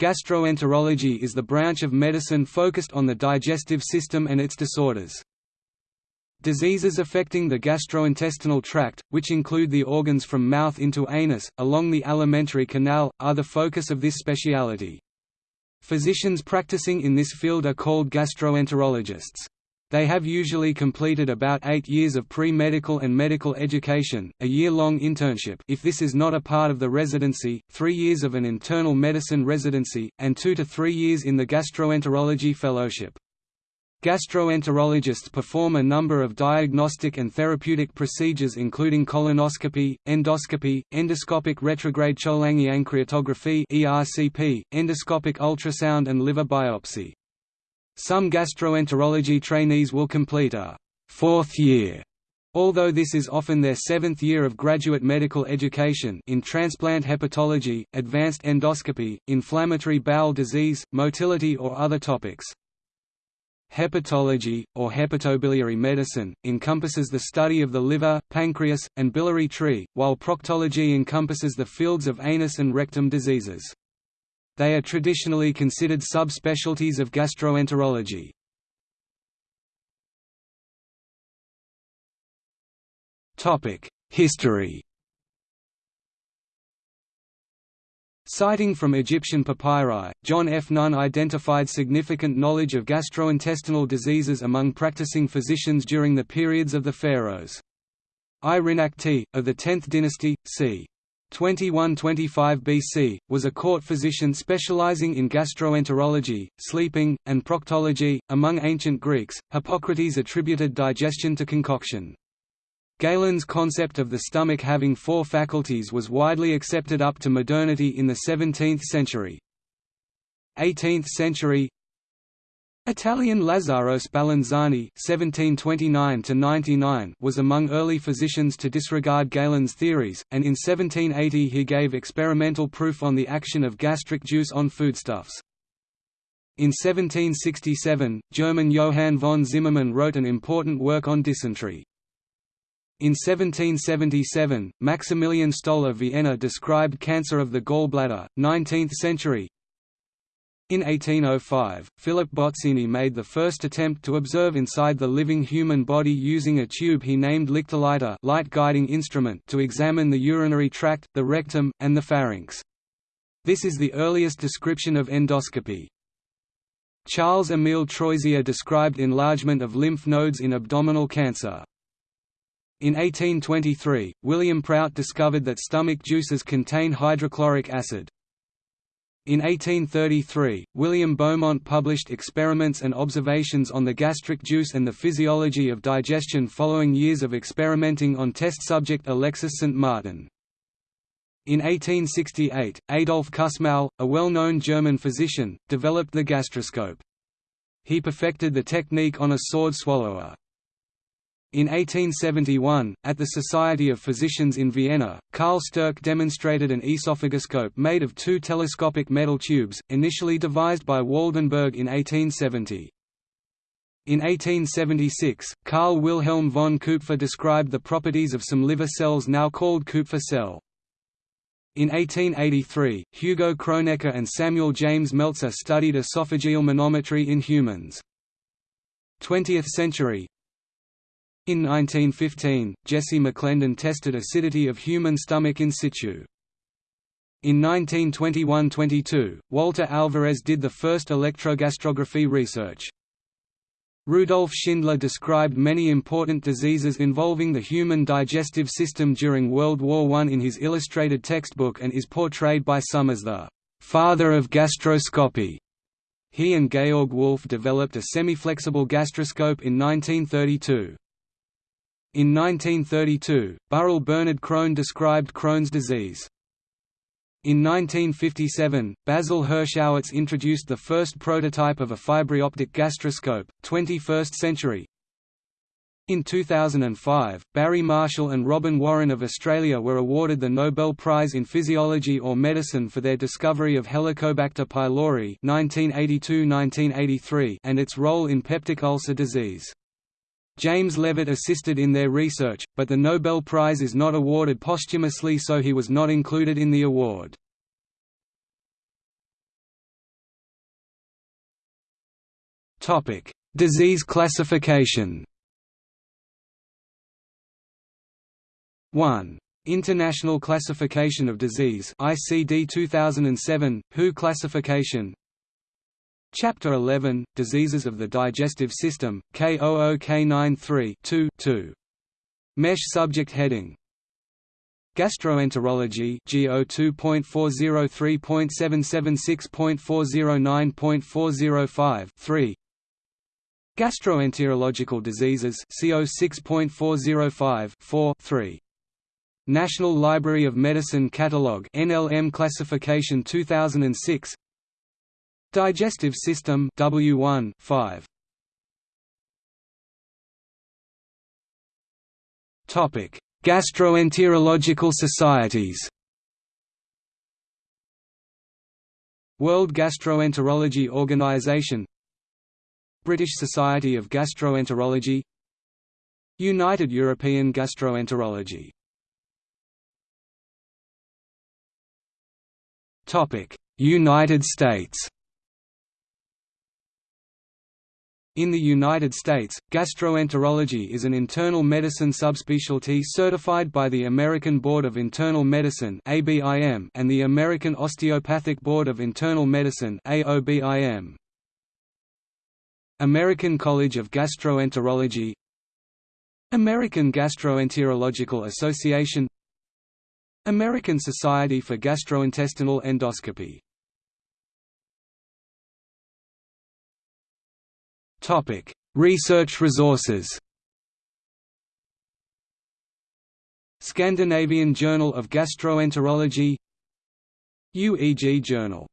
Gastroenterology is the branch of medicine focused on the digestive system and its disorders. Diseases affecting the gastrointestinal tract, which include the organs from mouth into anus, along the alimentary canal, are the focus of this speciality. Physicians practicing in this field are called gastroenterologists. They have usually completed about eight years of pre-medical and medical education, a year-long internship if this is not a part of the residency, three years of an internal medicine residency, and two to three years in the gastroenterology fellowship. Gastroenterologists perform a number of diagnostic and therapeutic procedures including colonoscopy, endoscopy, endoscopic retrograde cholangiopancreatography (ERCP), endoscopic ultrasound and liver biopsy. Some gastroenterology trainees will complete a fourth year Although this is often their seventh year of graduate medical education in transplant hepatology, advanced endoscopy, inflammatory bowel disease, motility or other topics. Hepatology, or hepatobiliary medicine, encompasses the study of the liver, pancreas, and biliary tree, while proctology encompasses the fields of anus and rectum diseases. They are traditionally considered subspecialties of gastroenterology. History Citing from Egyptian papyri, John F. Nunn identified significant knowledge of gastrointestinal diseases among practicing physicians during the periods of the pharaohs. Irynakhty, of the 10th dynasty, c. 2125 BC, was a court physician specializing in gastroenterology, sleeping, and proctology. Among ancient Greeks, Hippocrates attributed digestion to concoction. Galen's concept of the stomach having four faculties was widely accepted up to modernity in the 17th century. 18th century Italian Lazzaro Spallanzani (1729–99) was among early physicians to disregard Galen's theories, and in 1780 he gave experimental proof on the action of gastric juice on foodstuffs. In 1767, German Johann von Zimmermann wrote an important work on dysentery. In 1777, Maximilian Stoll of Vienna described cancer of the gallbladder. 19th century In 1805, Philip Bozzini made the first attempt to observe inside the living human body using a tube he named Lichtleiter light guiding instrument to examine the urinary tract, the rectum, and the pharynx. This is the earliest description of endoscopy. Charles-Émile Troisier described enlargement of lymph nodes in abdominal cancer. In 1823, William Prout discovered that stomach juices contain hydrochloric acid. In 1833, William Beaumont published experiments and observations on the gastric juice and the physiology of digestion following years of experimenting on test subject Alexis St. Martin. In 1868, Adolf Kussmaul, a well-known German physician, developed the gastroscope. He perfected the technique on a sword swallower. In 1871, at the Society of Physicians in Vienna, Karl Stoerk demonstrated an esophagoscope made of two telescopic metal tubes, initially devised by Waldenburg in 1870. In 1876, Carl Wilhelm von Kupffer described the properties of some liver cells now called Kupffer cell. In 1883, Hugo Kronecker and Samuel James Meltzer studied esophageal manometry in humans. 20th century, in 1915, Jesse McClendon tested acidity of human stomach in situ. In 1921–22, Walter Alvarez did the first electrogastrography research. Rudolf Schindler described many important diseases involving the human digestive system during World War I in his illustrated textbook and is portrayed by some as the «father of gastroscopy». He and Georg Wolf developed a semi-flexible gastroscope in 1932. In 1932, Burrill Bernard Crohn described Crohn's disease. In 1957, Basil Hirschowitz introduced the first prototype of a fiberoptic gastroscope, 21st century. In 2005, Barry Marshall and Robin Warren of Australia were awarded the Nobel Prize in Physiology or Medicine for their discovery of Helicobacter pylori 1982–1983 and its role in peptic ulcer disease. James Levitt assisted in their research, but the Nobel Prize is not awarded posthumously so he was not included in the award. Disease classification 1. International Classification of Disease ICD 2007, WHO classification Chapter 11 Diseases of the Digestive System K00K93 2 2 Mesh subject heading. Gastroenterology GO 2.403.776.409.405 3 Gastroenterological diseases CO 6.405 4 3 National Library of Medicine Catalog NLM classification 2006 Digestive System W1 5 Topic. Gastroenterological societies. World Gastroenterology Organization. British Society of Gastroenterology. United European Gastroenterology. United States In the United States, gastroenterology is an internal medicine subspecialty certified by the American Board of Internal Medicine and the American Osteopathic Board of Internal Medicine American College of Gastroenterology American Gastroenterological Association American Society for Gastrointestinal Endoscopy Topic: Research resources. Scandinavian Journal of Gastroenterology UEG Journal